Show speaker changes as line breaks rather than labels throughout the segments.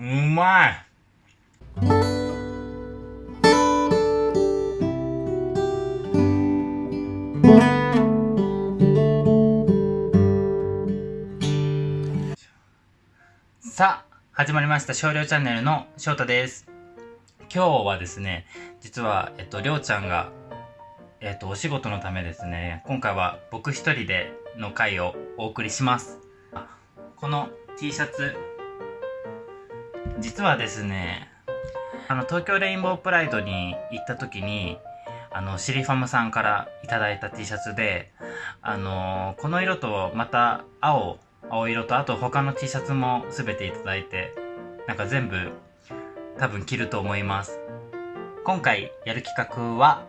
うまいさあ、始まりました少量チャンネルの翔太です。今日はですね、実は、えっと、りょうちゃんが、えっと、お仕事のためですね、今回は僕一人での回をお送りします。この T シャツ、実はですね、あの、東京レインボープライドに行った時に、あの、シリファムさんからいいた T シャツで、あのこの色とまた青、青色とあと他の T シャツも全ていいて、なんか全部多分着ると思います。今回やる企画は、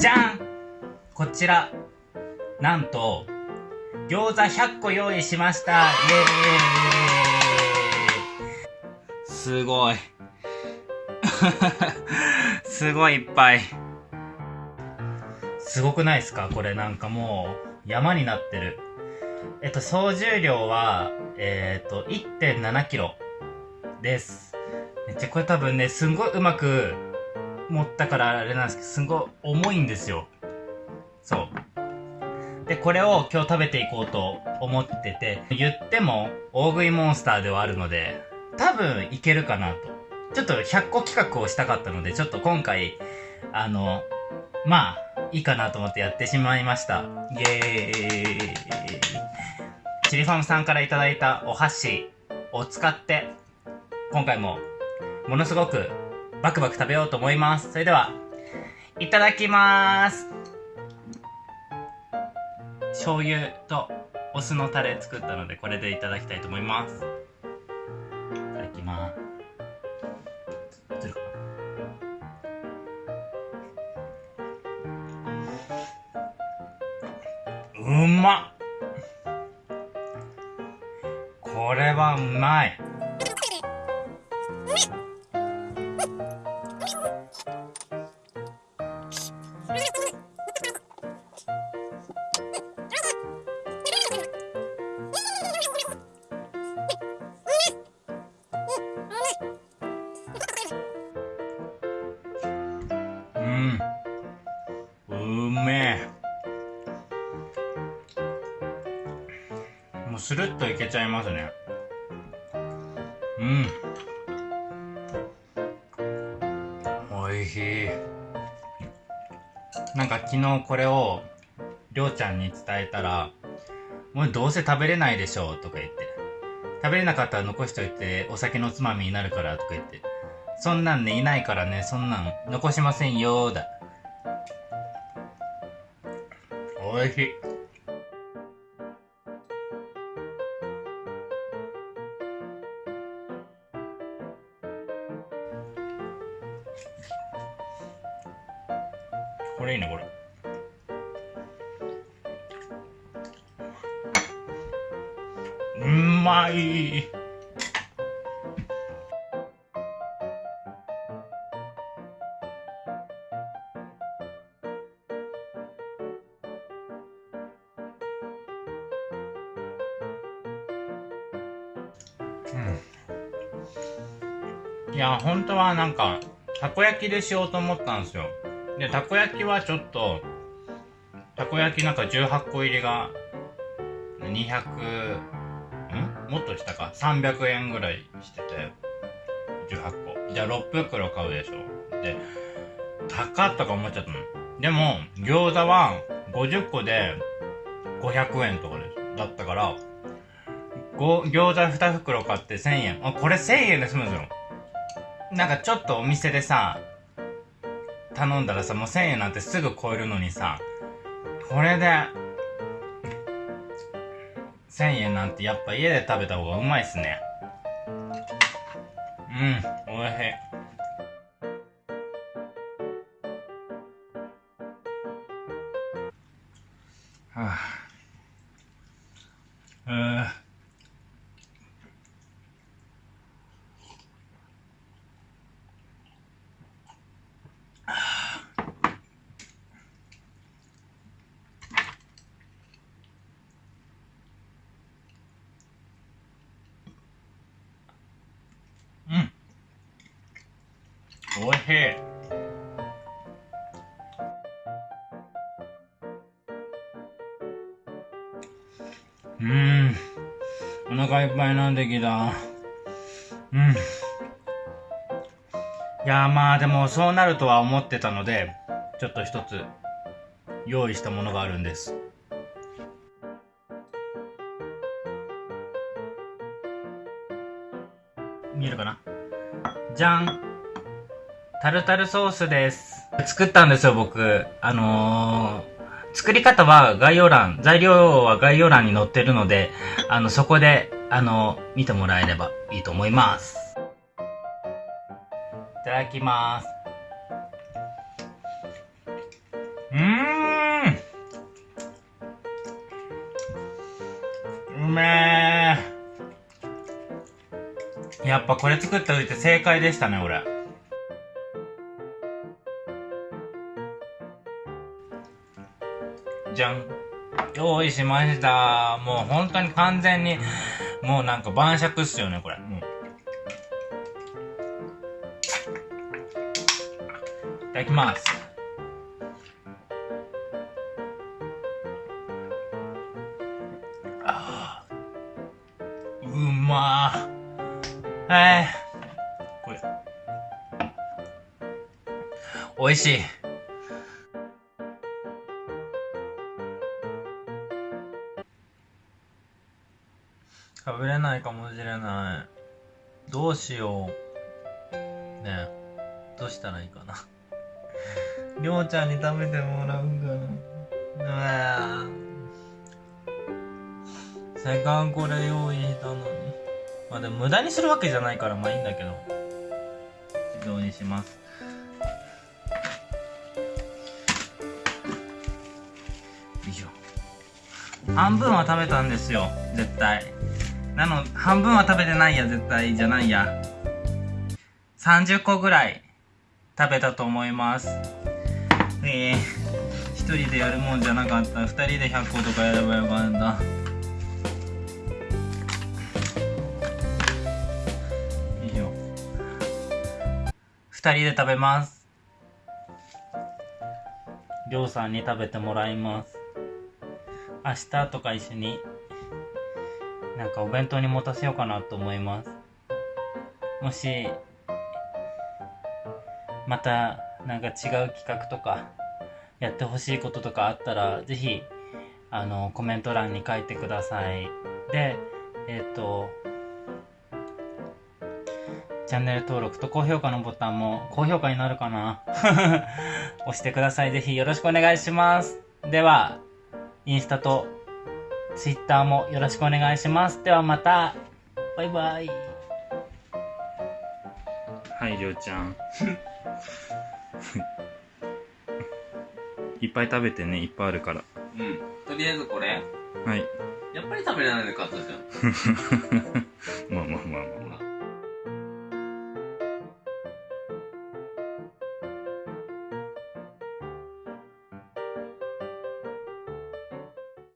じゃんこちら、なんと、餃子100個用意しましたイエーイすごい。すごいいっぱい。すごくないですか？これなんかもう山になってる。えっと、総重量は、えっと、1.7キロです。めっちゃこれ多分ね、すんごいうまく持ったからあれなんですけど、すごい重いんですよ。そう。で、これを今日食べていこうと思ってて、言っても大食いモンスターではあるので、多分いけるかなと。ちょっと100個企画をしたかったので、ちょっと今回、あの、まあ、いいかなと思ってやってしまいました。イエーイ。チリファムさんからいただいたお箸を使って、今回もものすごくバクバク食べようと思います。それでは、いただきます。醤油とお酢のタレ作ったので、これでいただきたいと思います。いただきます。うまっこれはうまいスルッといけちゃいますね。うん。おいしい。なんか昨日これをりょうちゃんに伝えたら「もうどうせ食べれないでしょ」とか言って食べれなかったら残しといてお酒のつまみになるからとか言ってそんなんねいないからねそんなん残しませんよだ。おいしい。これいいねこれ。うんまい。うん。いや本当はなんかたこ焼きでしようと思ったんですよ。でたこ焼きはちょっとたこ焼きなんか18個入りが200ん？もっとしたか？300円ぐらいしてて18個じゃあ6袋買うでしょ。で高っとか思っちゃったの。でも餃子は50個で500円とかです。だったから餃子2袋買って1000円。あこれ1000円で済むんですよ。なんかちょっとお店でさ頼んだらさもう1000円なんてすぐ超えるのにさこれで1000円なんてやっぱ家で食べた方がうまいっすね。うんおいしい。おいしいうん。お腹いっぱいなってきた。うん。いやまあでもそうなるとは思ってたので、ちょっと一つ用意したものがあるんです。見えるかな？じゃんタルタルソースです。作ったんですよ、僕。あのー作り方は概要欄、材料は概要欄に載ってるので、あの、そこで、あの、見てもらえればいいと思います。いただきます。うーんうめえやっぱこれ作ったといて正解でしたね、俺。じゃん。用意しました。もう本当に完全に、もうなんか晩酌っすよね、これ。もういただきます。あうまー。えー、これ。美味しい。食べれないかもしれない。どうしよう。ねえ。どうしたらいいかな。りょうちゃんに食べてもらうかな。うせっかくこれ用意したのに。まあでも無駄にするわけじゃないからまあいいんだけど。自動にします。よいしょ。半分は食べたんですよ。絶対。なの、半分は食べてないや、絶対じゃないや。30個ぐらい食べたと思います。ええー、一人でやるもんじゃなかった。二人で100個とかやればよかった。いいよ。二人で食べます。りょうさんに食べてもらいます。明日とか一緒になんかお弁当に持たせようかなと思います。もし、またなんか違う企画とか、やってほしいこととかあったら、ぜひ、あの、コメント欄に書いてください。で、えっ、ー、と、チャンネル登録と高評価のボタンも高評価になるかな？押してください。ぜひよろしくお願いします。では、インスタと Twitter もよろしくお願いします。ではまた。バイバイ。はい、りょうちゃん。いっぱい食べてね、いっぱいあるから。
うん。とりあえずこれ
はい。
やっぱり食べれないで買ったじゃん。
まあまあまあまあ。